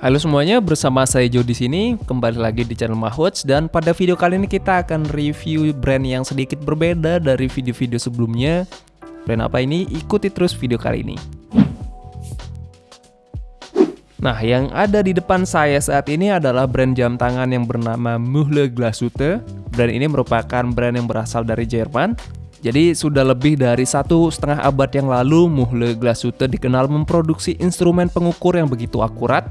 Halo semuanya, bersama saya Jo di sini, kembali lagi di channel Mahwatch dan pada video kali ini kita akan review brand yang sedikit berbeda dari video-video sebelumnya. Brand apa ini? Ikuti terus video kali ini. Nah, yang ada di depan saya saat ini adalah brand jam tangan yang bernama Muhle Glasute. Brand ini merupakan brand yang berasal dari Jerman. Jadi sudah lebih dari satu setengah abad yang lalu, Muhle Glasute dikenal memproduksi instrumen pengukur yang begitu akurat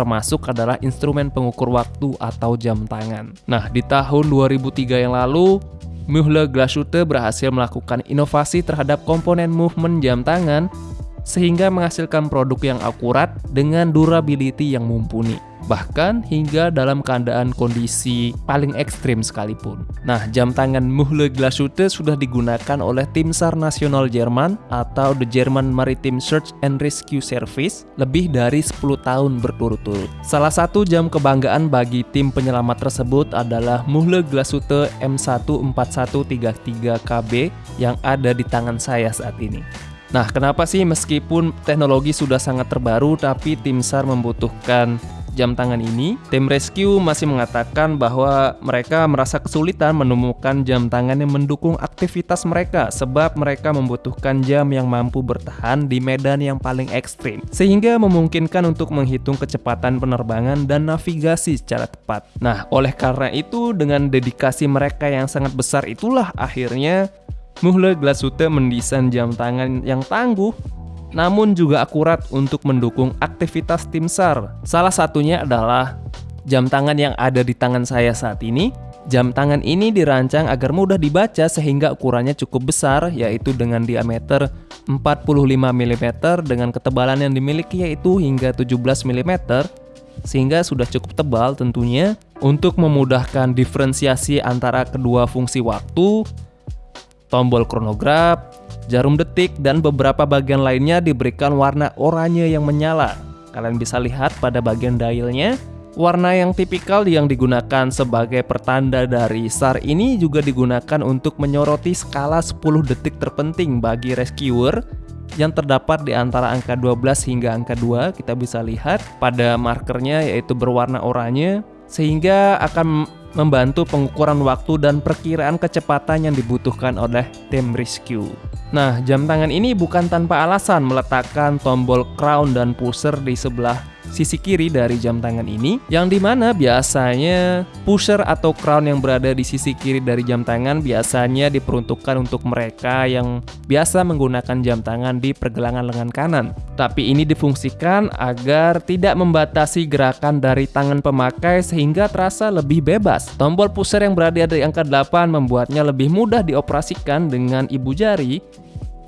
termasuk adalah instrumen pengukur waktu atau jam tangan. Nah, di tahun 2003 yang lalu, Mühle Glashütte berhasil melakukan inovasi terhadap komponen movement jam tangan sehingga menghasilkan produk yang akurat dengan durability yang mumpuni bahkan hingga dalam keadaan kondisi paling ekstrim sekalipun. Nah, jam tangan Muhle Glashütte sudah digunakan oleh tim SAR nasional Jerman atau The German Maritime Search and Rescue Service lebih dari 10 tahun berturut-turut. Salah satu jam kebanggaan bagi tim penyelamat tersebut adalah Muhle Glashütte M14133KB yang ada di tangan saya saat ini. Nah, kenapa sih meskipun teknologi sudah sangat terbaru tapi tim SAR membutuhkan jam tangan ini, tim rescue masih mengatakan bahwa mereka merasa kesulitan menemukan jam tangan yang mendukung aktivitas mereka sebab mereka membutuhkan jam yang mampu bertahan di medan yang paling ekstrim sehingga memungkinkan untuk menghitung kecepatan penerbangan dan navigasi secara tepat. Nah, oleh karena itu dengan dedikasi mereka yang sangat besar itulah akhirnya Muhle Glashütte mendesain jam tangan yang tangguh namun juga akurat untuk mendukung aktivitas tim SAR. Salah satunya adalah jam tangan yang ada di tangan saya saat ini. Jam tangan ini dirancang agar mudah dibaca sehingga ukurannya cukup besar yaitu dengan diameter 45 mm dengan ketebalan yang dimiliki yaitu hingga 17 mm sehingga sudah cukup tebal tentunya untuk memudahkan diferensiasi antara kedua fungsi waktu, tombol kronograf, Jarum detik dan beberapa bagian lainnya diberikan warna oranye yang menyala. Kalian bisa lihat pada bagian dialnya, warna yang tipikal yang digunakan sebagai pertanda dari SAR ini juga digunakan untuk menyoroti skala 10 detik terpenting bagi rescuer yang terdapat di antara angka 12 hingga angka 2 kita bisa lihat pada markernya yaitu berwarna oranye sehingga akan membantu pengukuran waktu dan perkiraan kecepatan yang dibutuhkan oleh tim rescue. Nah, jam tangan ini bukan tanpa alasan meletakkan tombol crown dan pusher di sebelah sisi kiri dari jam tangan ini yang di mana biasanya pusher atau crown yang berada di sisi kiri dari jam tangan biasanya diperuntukkan untuk mereka yang biasa menggunakan jam tangan di pergelangan lengan kanan. Tapi ini difungsikan agar tidak membatasi gerakan dari tangan pemakai sehingga terasa lebih bebas. Tombol pusher yang berada di angka 8 membuatnya lebih mudah dioperasikan dengan ibu jari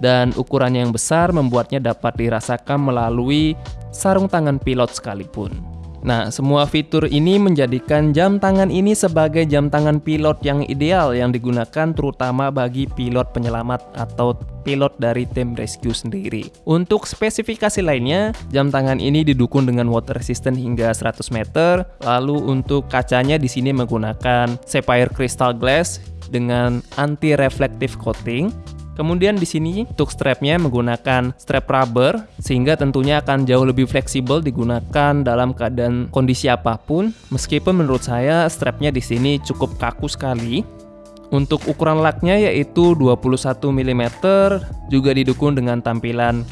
dan ukurannya yang besar membuatnya dapat dirasakan melalui sarung tangan pilot sekalipun. Nah, semua fitur ini menjadikan jam tangan ini sebagai jam tangan pilot yang ideal yang digunakan terutama bagi pilot penyelamat atau pilot dari tim rescue sendiri. Untuk spesifikasi lainnya, jam tangan ini didukung dengan water resistant hingga 100 meter. Lalu untuk kacanya di sini menggunakan sapphire crystal glass dengan anti reflective coating Kemudian di sini untuk strapnya menggunakan strap rubber sehingga tentunya akan jauh lebih fleksibel digunakan dalam keadaan kondisi apa pun. Meskipun menurut saya strapnya di sini cukup kaku sekali. Untuk ukuran laknya yaitu 21 mm juga didukung dengan tampilan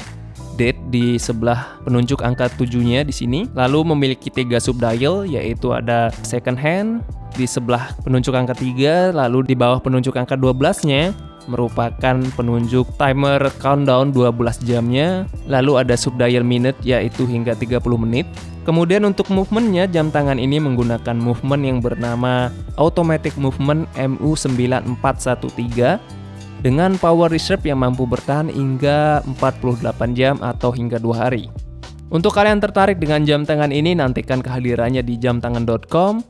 date di sebelah penunjuk angka 7-nya di sini. Lalu memiliki tiga subdial yaitu ada second hand di sebelah penunjuk angka 3, lalu di bawah penunjuk angka 12-nya merupakan penunjuk timer countdown 12 jamnya, lalu ada subdial minute yaitu hingga 30 menit. Kemudian untuk movementnya, jam tangan ini menggunakan movement yang bernama Automatic Movement MU9413 dengan power reserve yang mampu bertahan hingga 48 jam atau hingga 2 hari. Untuk kalian tertarik dengan jam tangan ini, nantikan kehadirannya di jamtangan.com.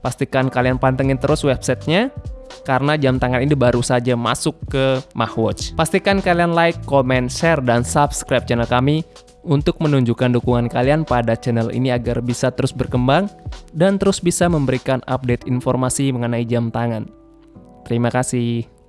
Pastikan kalian pantengin terus websitenya karena jam tangan ini baru saja masuk ke Mahwatch. Pastikan kalian like, comment, share, dan subscribe channel kami untuk menunjukkan dukungan kalian pada channel ini agar bisa terus berkembang dan terus bisa memberikan update informasi mengenai jam tangan. Terima kasih.